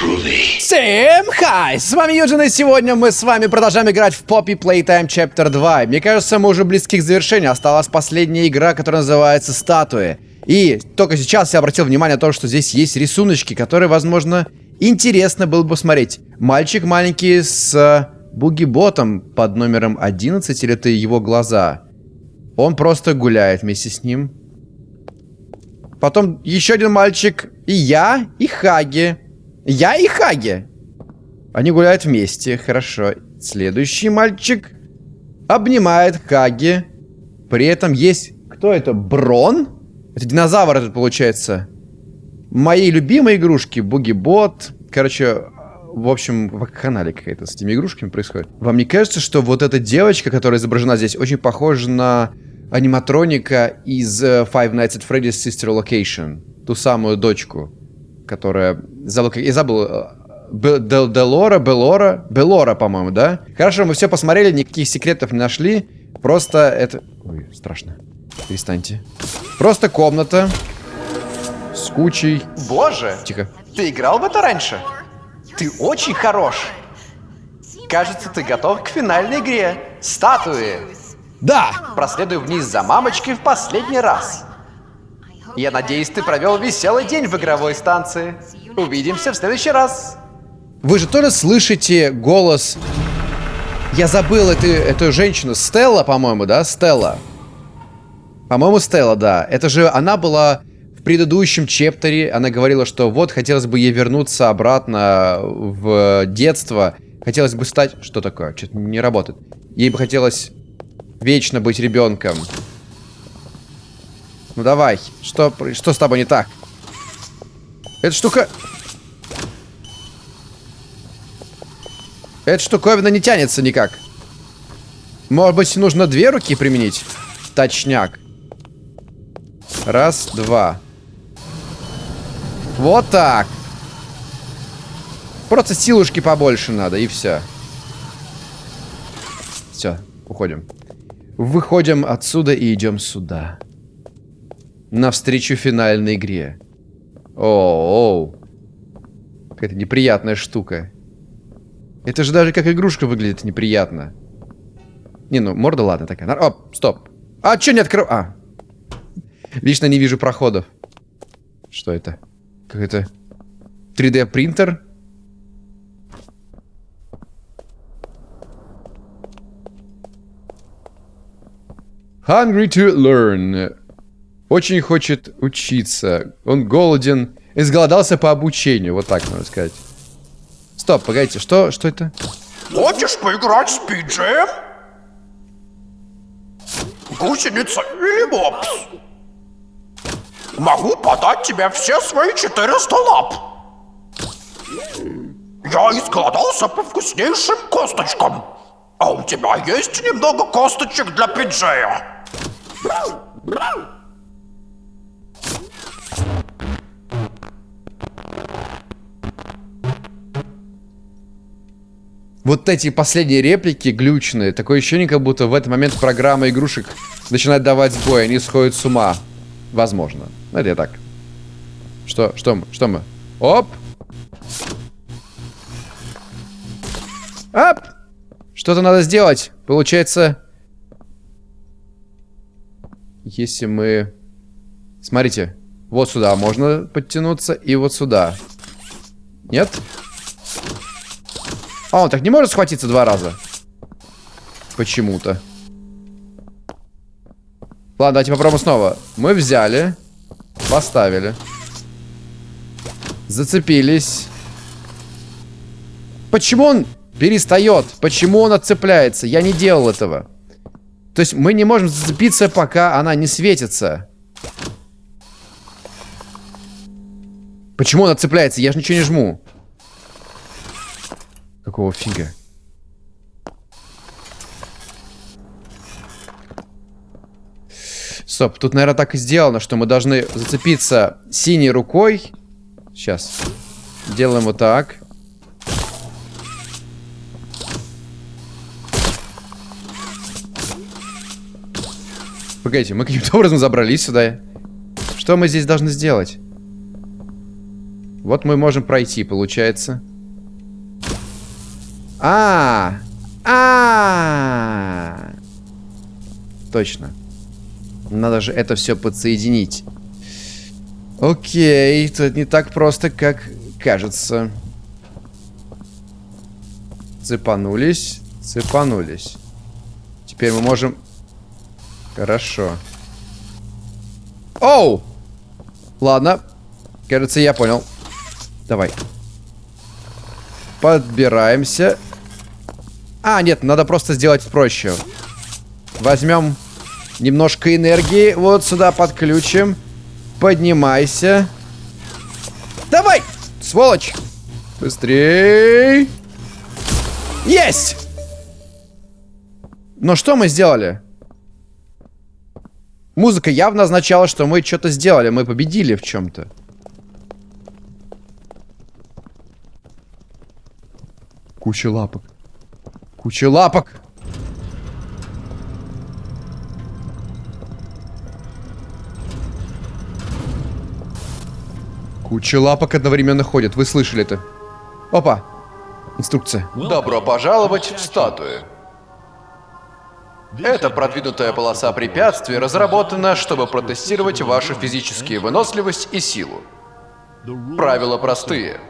Всем хай! С вами Юджин, и сегодня мы с вами продолжаем играть в Poppy Playtime Chapter 2. Мне кажется, мы уже близки к завершению. Осталась последняя игра, которая называется Статуи. И только сейчас я обратил внимание на то, что здесь есть рисуночки, которые, возможно, интересно было бы посмотреть. Мальчик маленький с э, буги-ботом под номером 11, или это его глаза? Он просто гуляет вместе с ним. Потом еще один мальчик, и я, и Хаги. Я и Хаги. Они гуляют вместе, хорошо. Следующий мальчик обнимает Хаги. При этом есть... Кто это? Брон? Это динозавр этот получается. Мои любимые игрушки. Буги-бот. Короче, в общем, в канале какая-то с этими игрушками происходит. Вам не кажется, что вот эта девочка, которая изображена здесь, очень похожа на аниматроника из э, Five Nights at Freddy's Sister Location? Ту самую дочку которая... Забыл, я забыл... Э, Делора, Белора, Белора, по-моему, да? Хорошо, мы все посмотрели, никаких секретов не нашли. Просто это... Ой, страшно. Перестаньте. Просто комната с кучей... Боже! Тихо. Ты играл в это раньше? Ты очень хорош. Кажется, ты готов к финальной игре. Статуи. Да! Проследуй вниз за мамочкой в последний раз. Я надеюсь, ты провел веселый день в игровой станции. Увидимся в следующий раз. Вы же тоже слышите голос... Я забыл эту, эту женщину. Стелла, по-моему, да? Стелла. По-моему, Стелла, да. Это же она была в предыдущем чептере. Она говорила, что вот, хотелось бы ей вернуться обратно в детство. Хотелось бы стать... Что такое? Что-то не работает. Ей бы хотелось вечно быть ребенком. Ну давай. Что, что с тобой не так? Эта штука... Эта штуковина не тянется никак. Может быть, нужно две руки применить? Точняк. Раз, два. Вот так. Просто силушки побольше надо, и все. Все, уходим. Выходим отсюда и идем сюда навстречу финальной игре. О, -о, Какая-то неприятная штука. Это же даже как игрушка выглядит неприятно. Не, ну, морда ладно такая. Оп, стоп. А, что не открыл? А. Лично не вижу проходов. Что это? Как это? 3D принтер? Hungry to learn. Очень хочет учиться. Он голоден. Изголодался по обучению. Вот так можно сказать. Стоп, погодите, что, что это? Хочешь поиграть с Пиджеем? Гусеница или мопс? Могу подать тебе все свои 400 лап. Я изголодался по вкуснейшим косточкам. А у тебя есть немного косточек для Пиджея? Вот эти последние реплики глючные. Такое ощущение, как будто в этот момент программа игрушек начинает давать сбой. Они сходят с ума. Возможно. Ну, я так. Что? Что мы? Что мы? Оп! Оп! Что-то надо сделать. Получается... Если мы... Смотрите. Вот сюда можно подтянуться. И вот сюда. Нет? А, он так не может схватиться два раза? Почему-то. Ладно, давайте попробуем снова. Мы взяли. Поставили. Зацепились. Почему он перестает? Почему он отцепляется? Я не делал этого. То есть мы не можем зацепиться, пока она не светится. Почему он отцепляется? Я же ничего не жму. Какого фига? Стоп, тут, наверное, так и сделано, что мы должны зацепиться синей рукой. Сейчас. Делаем вот так. Погодите, мы каким-то образом забрались сюда. Что мы здесь должны сделать? Вот мы можем пройти, получается. А, а, точно. Надо же это все подсоединить. Окей, это не так просто, как кажется. Цепанулись, цепанулись. Теперь мы можем... Хорошо. Оу! Ладно. Кажется, я понял. Давай. Подбираемся. А, нет, надо просто сделать проще. Возьмем немножко энергии. Вот сюда подключим. Поднимайся. Давай! Сволочь! Быстрей! Есть! Но что мы сделали? Музыка явно означала, что мы что-то сделали. Мы победили в чем-то. Куча лапок. Куча лапок. Куча лапок одновременно ходит. Вы слышали это? Опа. Инструкция. Добро пожаловать в статуи. Эта продвинутая полоса препятствий разработана, чтобы протестировать вашу физическую выносливость и силу. Правила простые.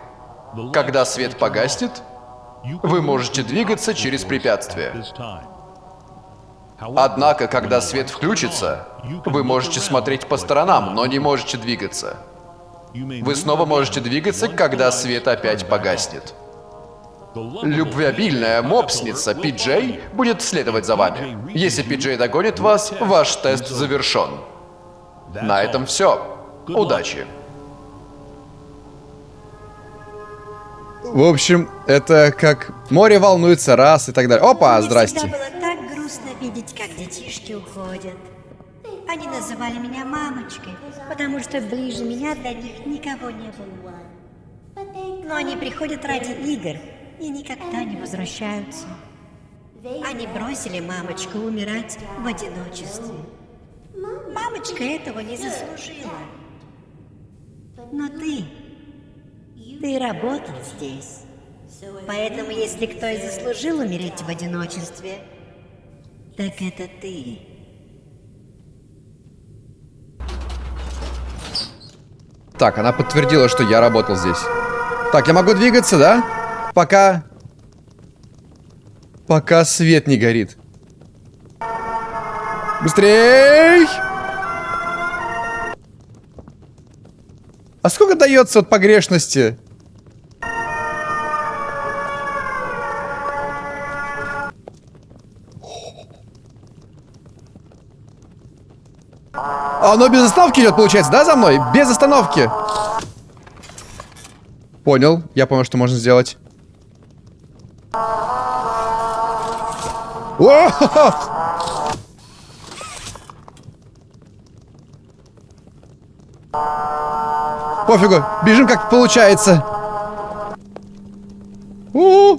Когда свет погаснет, вы можете двигаться через препятствие. Однако, когда свет включится, вы можете смотреть по сторонам, но не можете двигаться. Вы снова можете двигаться, когда свет опять погаснет. Любвеобильная мопсница Пиджей будет следовать за вами. Если Пиджей догонит вас, ваш тест завершен. На этом все. Удачи. В общем, это как море волнуется раз и так далее. Опа, Мне здрасте. было так грустно видеть, как детишки уходят. Они называли меня мамочкой, потому что ближе меня для них никого не было. Но они приходят ради игр и никогда не возвращаются. Они бросили мамочку умирать в одиночестве. Мамочка этого не заслужила. Но ты, ты работал здесь. Поэтому, если кто и заслужил умереть в одиночестве, так это ты. Так, она подтвердила, что я работал здесь. Так, я могу двигаться, да? Пока... Пока свет не горит. Быстрей! А сколько дается от погрешности? Оно без остановки идет, получается, да, за мной? Без остановки. Понял. Я понял, что можно сделать. О! Пофигу. Бежим, как получается. У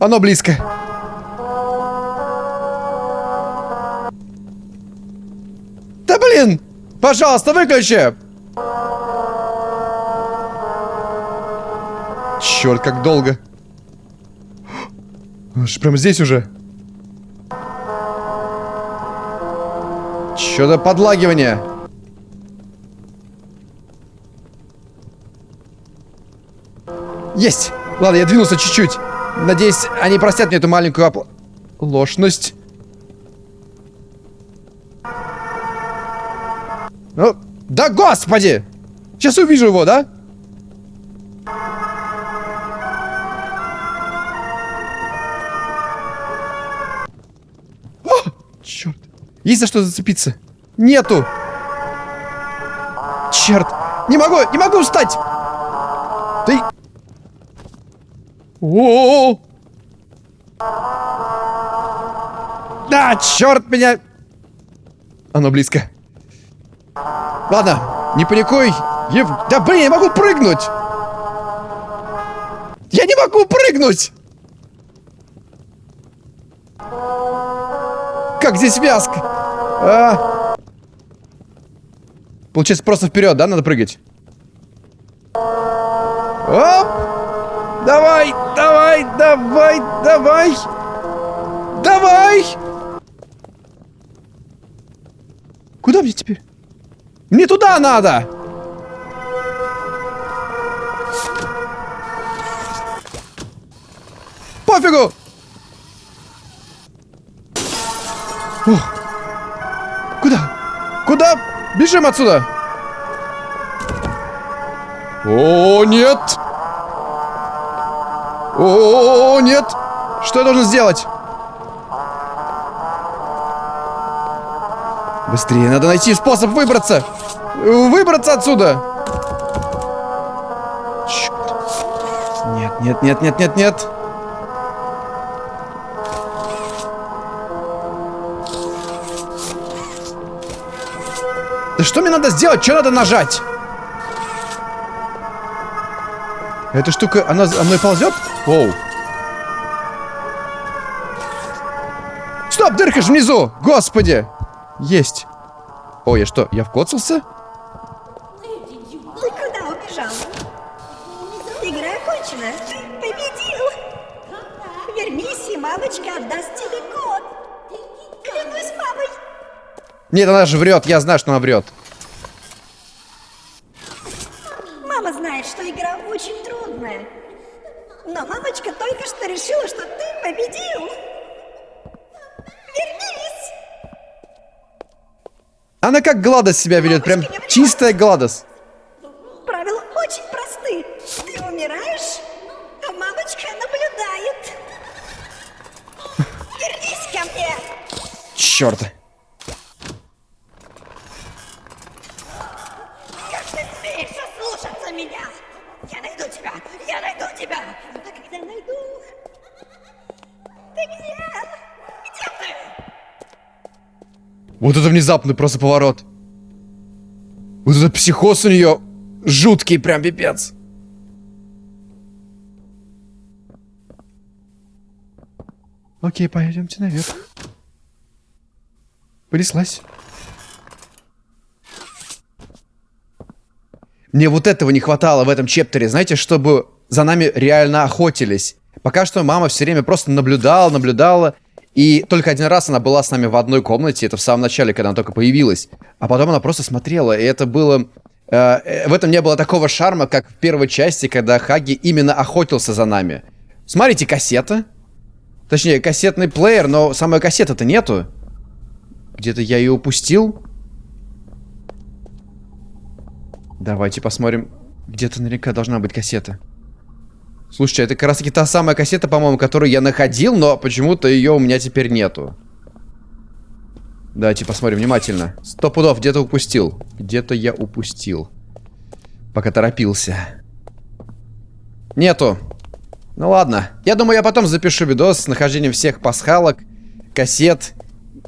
Оно близко. Пожалуйста, выключи! Черт, как долго. Он же прямо здесь уже. За подлагивание? Есть! Ладно, я двинулся чуть-чуть. Надеюсь, они простят мне эту маленькую опл... Ложность. Ну, да господи! Сейчас увижу его, да? О, черт. Есть за что зацепиться? Нету. Черт. Не могу, не могу встать. Ты... О, -о, -о. Да, черт меня. Оно близко. Ладно, не паникуй. Ев... Да блин, я могу прыгнуть. Я не могу прыгнуть. Как здесь вязка? А. Получается, просто вперед, да, надо прыгать? Оп! Давай, давай, давай, давай! Давай! Куда мне теперь? Мне туда надо! Пофигу! О! Куда? Куда? Бежим отсюда! О, нет! О, нет! Что я должен сделать? Быстрее, надо найти способ выбраться! Выбраться отсюда! Черт. Нет, нет, нет, нет, нет, нет! Да что мне надо сделать? Что надо нажать? Эта штука, она за мной ползет? Оу. Стоп, дырка же внизу! Господи! Есть. О, я что, я вкоцался? Ты куда убежал? Игра окончена. Победил. Вернись, и мамочка отдаст тебе код. Клянусь мамой. Нет, она же врет. Я знаю, что она врет. Гладос себя ведет. Прям чистая Гладос. Правила очень просты. Ты умираешь, а мамочка наблюдает. Вернись ко мне. Черт. Как ты смеешь ослушаться меня? Я найду тебя! Я найду тебя! А когда найду... Ты где? Где ты? Вот это внезапный просто поворот. Психоз у нее жуткий, прям пипец. Окей, пойдемте наверх. Понеслась. Мне вот этого не хватало в этом чептере, знаете, чтобы за нами реально охотились. Пока что мама все время просто наблюдала, наблюдала. И только один раз она была с нами в одной комнате, это в самом начале, когда она только появилась. А потом она просто смотрела, и это было... э, э, в этом не было такого шарма, как в первой части, когда Хаги именно охотился за нами. Смотрите, кассета. Точнее, кассетный плеер, но самой кассеты-то нету. Где-то я ее упустил. Давайте посмотрим. Где-то наверняка должна быть кассета. Слушайте, это как раз таки та самая кассета, по-моему, которую я находил, но почему-то ее у меня теперь нету. Давайте посмотрим внимательно. Сто пудов, где-то упустил. Где-то я упустил. Пока торопился. Нету. Ну ладно. Я думаю, я потом запишу видос с нахождением всех пасхалок, кассет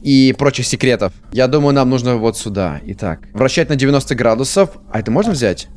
и прочих секретов. Я думаю, нам нужно вот сюда. Итак, вращать на 90 градусов. А это можно взять?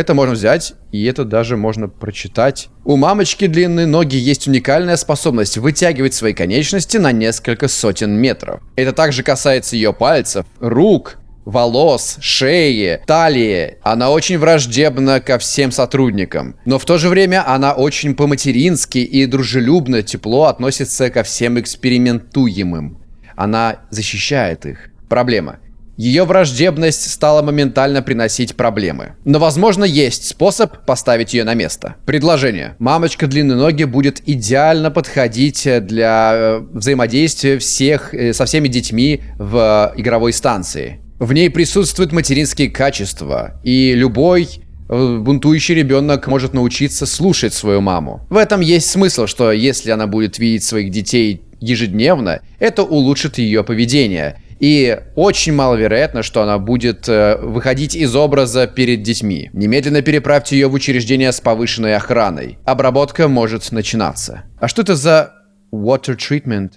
Это можно взять, и это даже можно прочитать. У мамочки длинные ноги есть уникальная способность вытягивать свои конечности на несколько сотен метров. Это также касается ее пальцев, рук, волос, шеи, талии. Она очень враждебна ко всем сотрудникам. Но в то же время она очень по-матерински и дружелюбно, тепло относится ко всем экспериментуемым. Она защищает их. Проблема. Ее враждебность стала моментально приносить проблемы. Но, возможно, есть способ поставить ее на место. Предложение. Мамочка длинной ноги будет идеально подходить для э, взаимодействия всех, э, со всеми детьми в э, игровой станции. В ней присутствуют материнские качества, и любой бунтующий ребенок может научиться слушать свою маму. В этом есть смысл, что если она будет видеть своих детей ежедневно, это улучшит ее поведение. И очень маловероятно, что она будет э, выходить из образа перед детьми. Немедленно переправьте ее в учреждение с повышенной охраной. Обработка может начинаться. А что это за water treatment?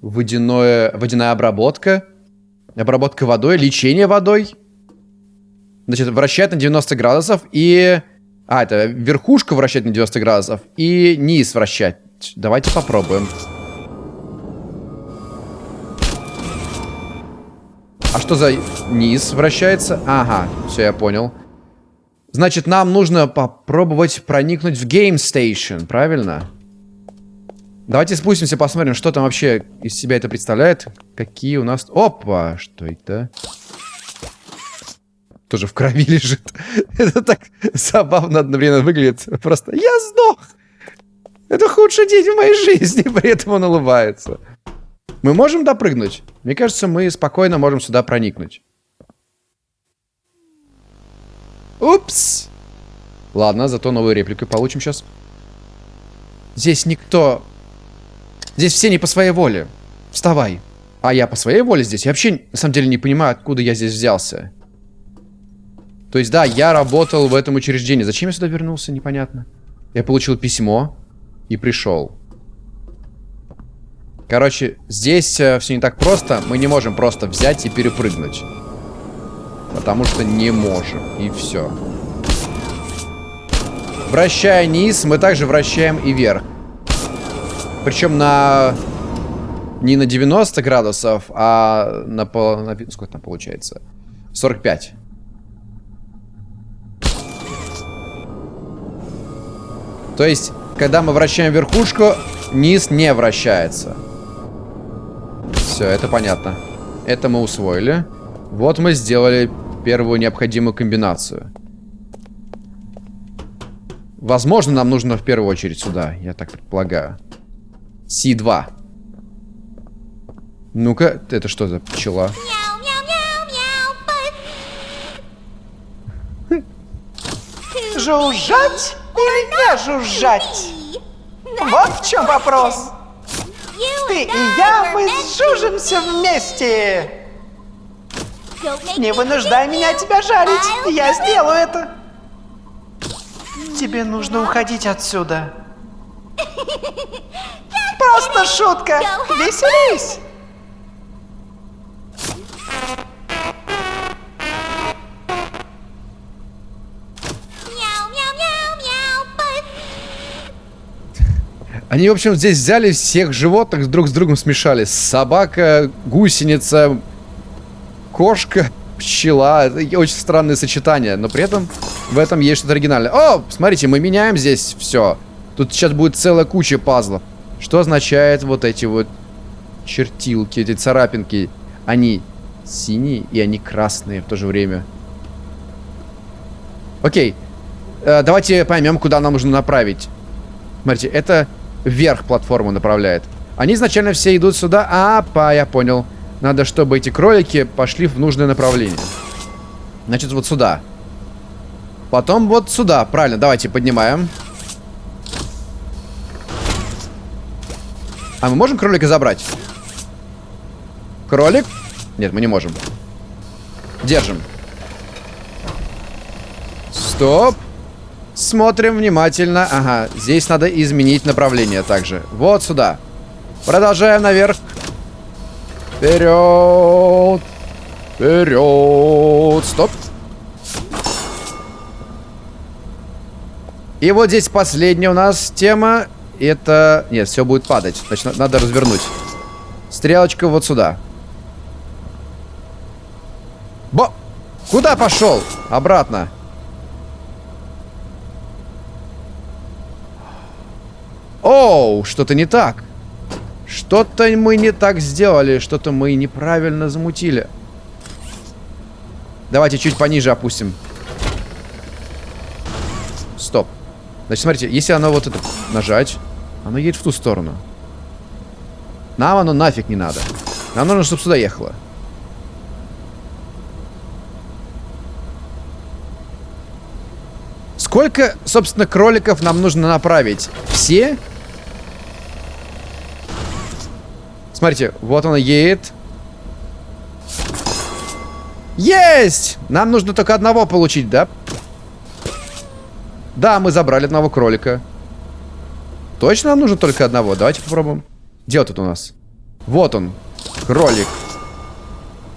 Водяное, водяная обработка? Обработка водой, лечение водой? Значит, вращать на 90 градусов и... А, это верхушку вращать на 90 градусов и низ вращать. Давайте попробуем. А что за низ вращается? Ага, все, я понял. Значит, нам нужно попробовать проникнуть в Game Station, правильно? Давайте спустимся, посмотрим, что там вообще из себя это представляет. Какие у нас... Опа! Что это? Тоже в крови лежит. это так забавно одновременно выглядит. Просто я сдох! Это худший день в моей жизни, при этом он улыбается. Мы можем допрыгнуть? Мне кажется, мы спокойно можем сюда проникнуть. Упс! Ладно, зато новую реплику получим сейчас. Здесь никто... Здесь все не по своей воле. Вставай. А я по своей воле здесь? Я вообще, на самом деле, не понимаю, откуда я здесь взялся. То есть, да, я работал в этом учреждении. Зачем я сюда вернулся, непонятно. Я получил письмо и пришел. Короче, здесь э, все не так просто. Мы не можем просто взять и перепрыгнуть. Потому что не можем. И все. Вращая низ, мы также вращаем и вверх. Причем на... Не на 90 градусов, а на... По... на... Сколько там получается? 45. То есть, когда мы вращаем верхушку, низ не вращается. Все, это понятно. Это мы усвоили. Вот мы сделали первую необходимую комбинацию. Возможно, нам нужно в первую очередь сюда, я так предполагаю. Си-2. Ну-ка, это что за пчела? Жужжать или не жужжать? Вот в чем вопрос. Ты и я, мы сжужимся вместе. Не вынуждай меня тебя жарить. Я сделаю это. Тебе нужно уходить отсюда. Просто шутка. Веселись. Они, в общем, здесь взяли всех животных, друг с другом смешали. Собака, гусеница, кошка, пчела. Очень странное сочетание, но при этом в этом есть что-то оригинальное. О, смотрите, мы меняем здесь все. Тут сейчас будет целая куча пазлов. Что означает вот эти вот чертилки, эти царапинки? Они синие и они красные в то же время. Окей. Э, давайте поймем, куда нам нужно направить. Смотрите, это вверх платформу направляет. Они изначально все идут сюда. А, па, я понял. Надо, чтобы эти кролики пошли в нужное направление. Значит, вот сюда. Потом вот сюда. Правильно, давайте поднимаем. А мы можем кролика забрать? Кролик? Нет, мы не можем. Держим. Стоп. Смотрим внимательно. Ага, здесь надо изменить направление также. Вот сюда. Продолжаем наверх. Вперед! Вперед! Стоп! И вот здесь последняя у нас тема. Это... Нет, все будет падать. Значит, надо развернуть. Стрелочка вот сюда. Бо! Куда пошел? Обратно. Оу, что-то не так. Что-то мы не так сделали, что-то мы неправильно замутили. Давайте чуть пониже опустим. Стоп. Значит, смотрите, если оно вот это нажать, оно едет в ту сторону. Нам оно нафиг не надо. Нам нужно, чтобы сюда ехало. Сколько, собственно, кроликов нам нужно направить? Все? Смотрите, вот она едет. Есть! Нам нужно только одного получить, да? Да, мы забрали одного кролика. Точно нам нужно только одного? Давайте попробуем. Где тут у нас? Вот он. Кролик.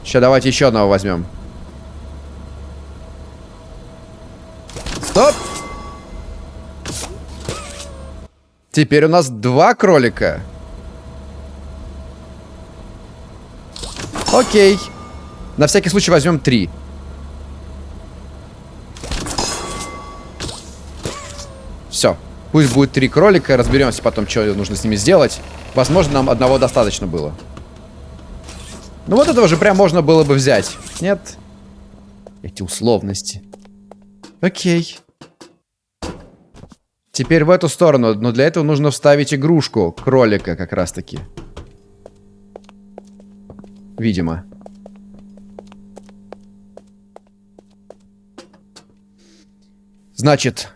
Сейчас давайте еще одного возьмем. Стоп! Теперь у нас два кролика. Окей. На всякий случай возьмем три. Все. Пусть будет три кролика, разберемся потом, что нужно с ними сделать. Возможно, нам одного достаточно было. Ну вот этого же прям можно было бы взять. Нет? Эти условности. Окей. Теперь в эту сторону, но для этого нужно вставить игрушку кролика как раз-таки. Видимо. Значит,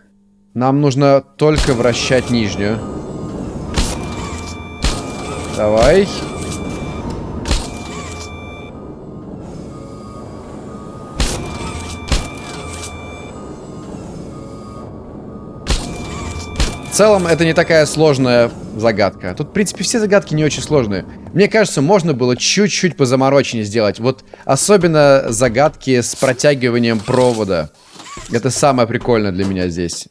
нам нужно только вращать нижнюю. Давай. Целом, это не такая сложная загадка. Тут, в принципе, все загадки не очень сложные. Мне кажется, можно было чуть-чуть позамороченнее сделать. Вот особенно загадки с протягиванием провода. Это самое прикольное для меня здесь.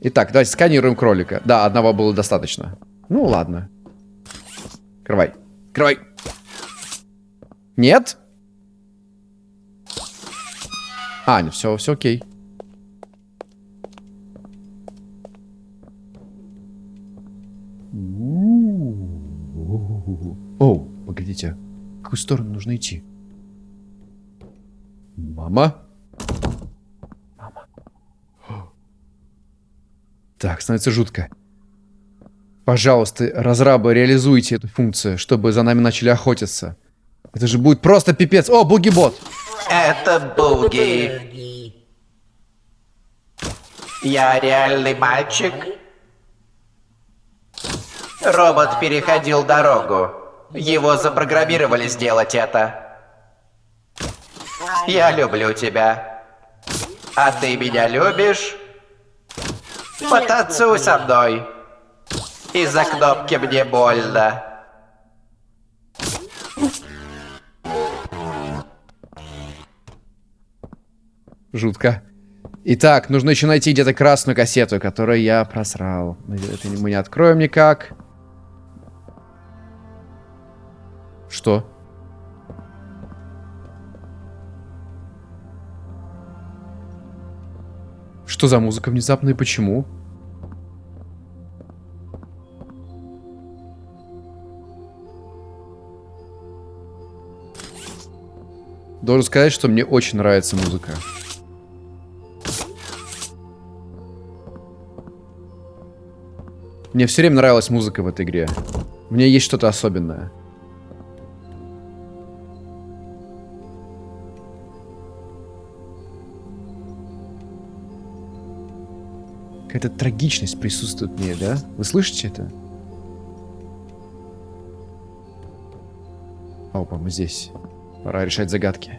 Итак, давайте сканируем кролика. Да, одного было достаточно. Ну, ладно. Открывай. Открывай. Нет? А, все, все окей. О, погодите. В какую сторону нужно идти? Мама? Мама. Так, становится жутко. Пожалуйста, разрабы, реализуйте эту функцию, чтобы за нами начали охотиться. Это же будет просто пипец. О, буги-бот! Это Буги. Я реальный мальчик. Робот переходил дорогу. Его запрограммировали сделать это. Я люблю тебя. А ты меня любишь? Потанцуй со мной. Из-за кнопки мне больно. Жутко. Итак, нужно еще найти где-то красную кассету, которую я просрал. Это мы не откроем никак. Что? Что за музыка внезапно и почему? Должен сказать, что мне очень нравится музыка. Мне все время нравилась музыка в этой игре. У меня есть что-то особенное. Какая-то трагичность присутствует в ней, да? Вы слышите это? Опа, мы здесь. Пора решать загадки.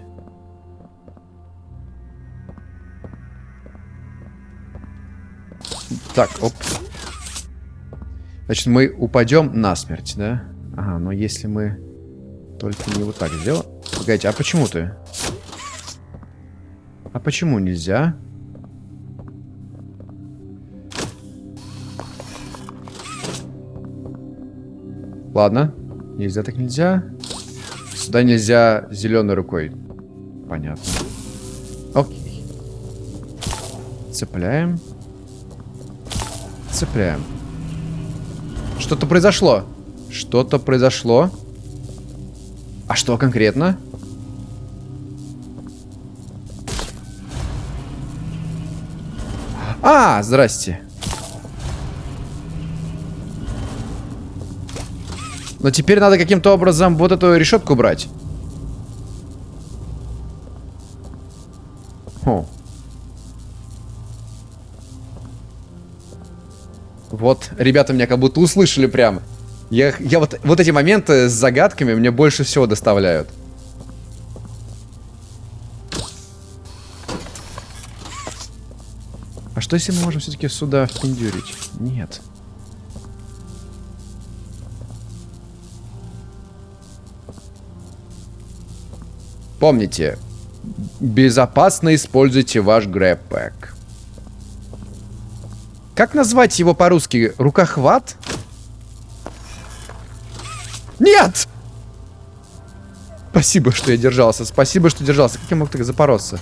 Так, оп. Значит, мы упадем насмерть, да? Ага, но если мы только не вот так сделаем... Погодите, а почему ты? А почему нельзя? Ладно. Нельзя так нельзя. Сюда нельзя зеленой рукой. Понятно. Окей. Цепляем. Цепляем. Что-то произошло. Что-то произошло. А что конкретно? А, здрасте. Но теперь надо каким-то образом вот эту решетку брать. О. Вот, ребята меня как будто услышали прямо. Я, я вот, вот эти моменты с загадками мне больше всего доставляют. А что если мы можем все-таки сюда впендюрить? Нет. Помните, безопасно используйте ваш грэппэк. Как назвать его по-русски? Рукохват? Нет! Спасибо, что я держался. Спасибо, что держался. Как я мог так запороться?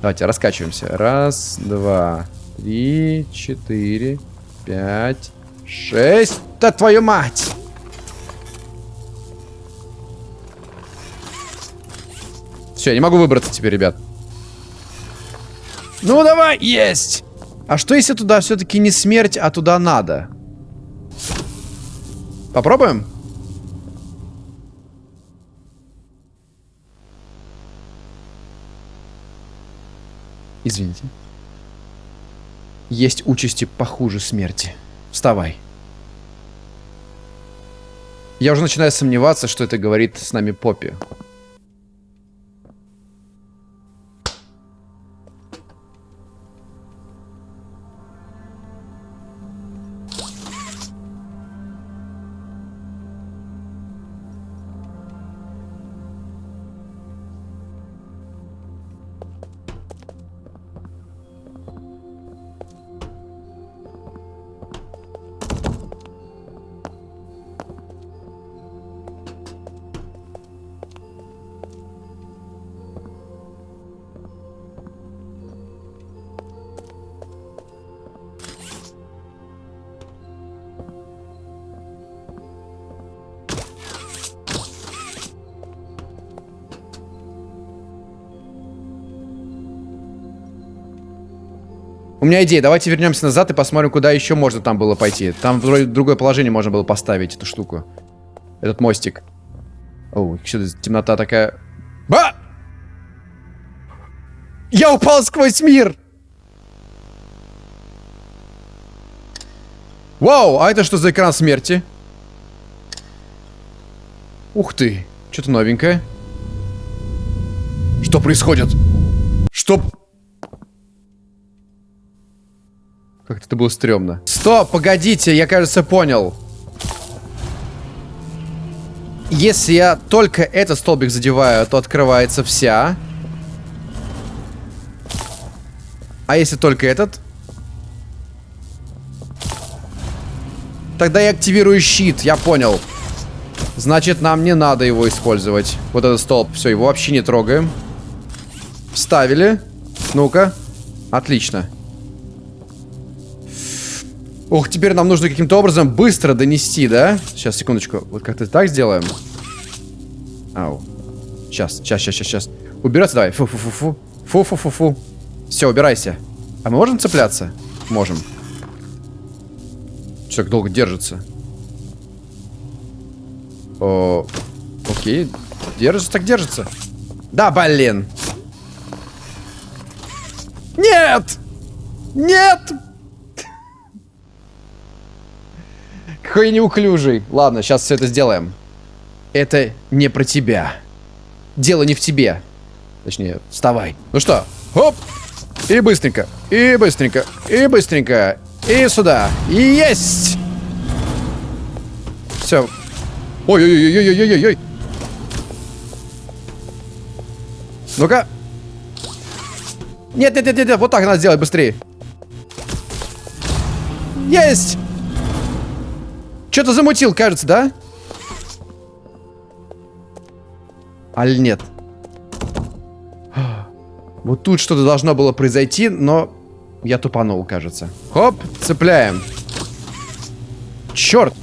Давайте, раскачиваемся. Раз, два, Три, четыре, пять, шесть. Да твою мать! Все, я не могу выбраться теперь, ребят. Ну, давай, есть! А что если туда все-таки не смерть, а туда надо? Попробуем? Извините. Есть участи похуже смерти. Вставай. Я уже начинаю сомневаться, что это говорит с нами Поппи. У меня идея, давайте вернемся назад и посмотрим, куда еще можно там было пойти. Там вроде другое положение можно было поставить, эту штуку. Этот мостик. О, что-то темнота такая... А! Я упал сквозь мир! Вау, а это что за экран смерти? Ух ты, что-то новенькое. Что происходит? Что... Как это было стрёмно. Стоп, погодите, я, кажется, понял. Если я только этот столбик задеваю, то открывается вся. А если только этот? Тогда я активирую щит, я понял. Значит, нам не надо его использовать. Вот этот столб. Все, его вообще не трогаем. Вставили. Ну-ка. Отлично. Ох, теперь нам нужно каким-то образом быстро донести, да? Сейчас, секундочку. Вот как-то так сделаем. Ау. Сейчас, сейчас, сейчас, сейчас, сейчас. Убираться давай. Фу-фу-фу-фу. Фу-фу-фу-фу. Все, убирайся. А мы можем цепляться? Можем. Что так долго держится? О, окей. Держится, так держится. Да, блин. Нет! Нет! Какой неуклюжий. Ладно, сейчас все это сделаем. Это не про тебя. Дело не в тебе. Точнее, вставай. Ну что, хоп. И быстренько, и быстренько, и быстренько. И сюда. Есть! Все. Ой-ой-ой-ой-ой-ой-ой. Ну-ка. Нет, нет, нет, нет, вот так надо сделать быстрее. Есть! Что-то замутил, кажется, да? Аль нет? Вот тут что-то должно было произойти, но я тупанул, кажется. Хоп, цепляем. Черт!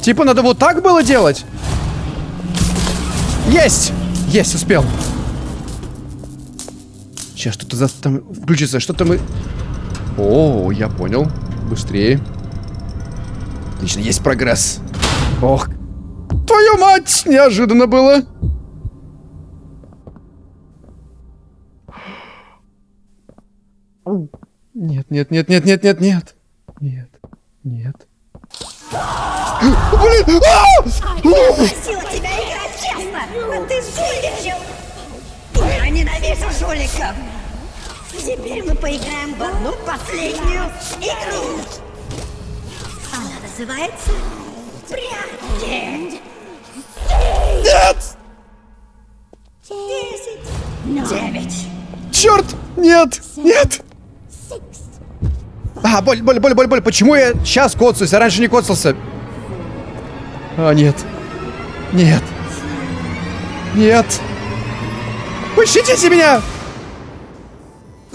Типа надо вот так было делать? Есть! Есть, успел. Сейчас что-то за... там включится, что-то мы... О, я понял. Быстрее. Отлично, есть прогресс. Ох. Твою мать! Неожиданно было. Нет, нет, нет, нет, нет, нет, нет. Нет, нет. Блин! А! Просила тебя играть честно, а ты жульничал. Я ненавижу жуликов. Теперь мы поиграем в одну последнюю игру. Называется Прятки. Нет! Десять. Девять. Черт! Нет! Нет! А, боль, боль, боль, боль, боль. Почему я сейчас коцаюсь, а раньше не коцался? А, нет. Нет. Нет. Пощадите меня!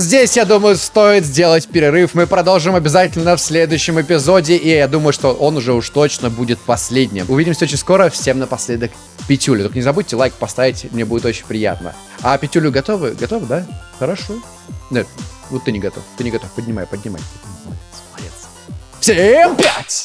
Здесь, я думаю, стоит сделать перерыв. Мы продолжим обязательно в следующем эпизоде. И я думаю, что он уже уж точно будет последним. Увидимся очень скоро. Всем напоследок пятюлю. Только не забудьте лайк поставить, мне будет очень приятно. А пятюлю готовы? Готовы, да? Хорошо. Нет, вот ты не готов. Ты не готов. Поднимай, поднимай. Молодец, молодец. Всем пять!